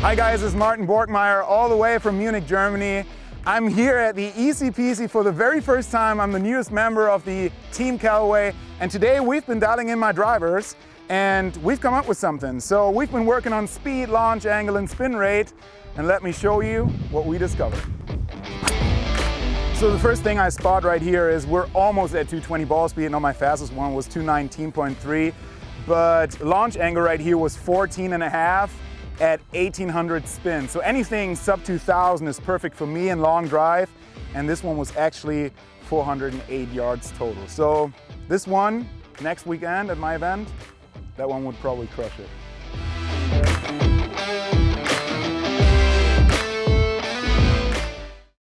Hi guys, it's Martin Borgmeier all the way from Munich, Germany. I'm here at the ECPC for the very first time. I'm the newest member of the Team Callaway and today we've been dialing in my drivers and we've come up with something. So we've been working on speed, launch angle and spin rate and let me show you what we discovered. So the first thing I spot right here is we're almost at 220 ball speed. Now my fastest one was 219.3, but launch angle right here was 14 and a half at 1800 spins. So anything sub 2000 is perfect for me in long drive. And this one was actually 408 yards total. So this one, next weekend at my event, that one would probably crush it.